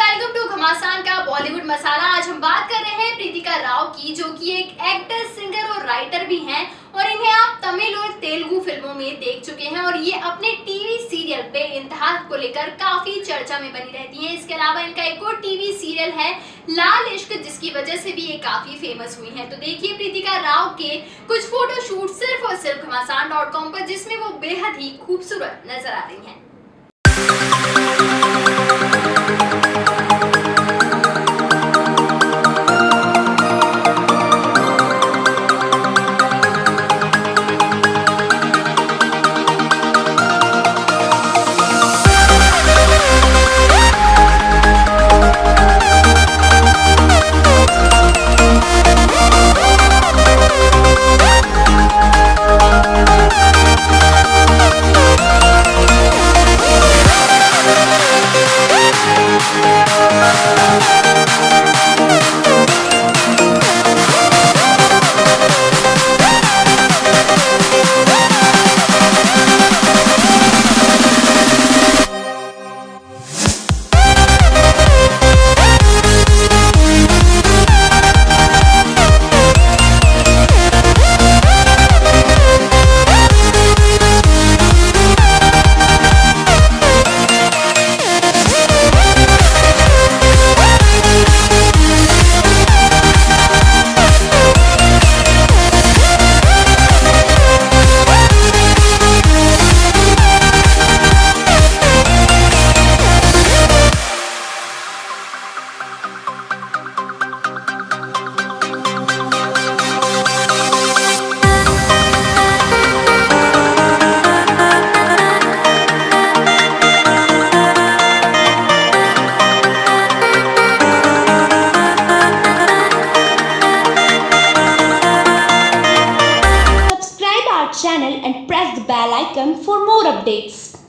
बॉलीवुड मसाला। आज हम बात कर रहे हैं प्रीतिका राव की, जो कि एक एक्टर सिंगर और राइटर भी हैं और इन्हें आप तमिल और तेलुगु फ़िल्मों में देख चुके हैं और ये अपने टीवी सीरियल पे इंतहा को लेकर काफ़ी चर्चा में बनी रहती हैं। इसके अलावा इनका एक और टीवी सीरियल है, लाल इश्क, जिसकी वजह से भी ये काफ़ी फ़ेमस हुई हैं। तो देखिए प्रीतिका राव के कुछ फोटोशूट सिर्फ़ और सिर्फ़ घमासान पर, जिसमें वो बेहद ही खूबसूरत नज़र आ रही हैं। Channel and press the bell icon for more updates.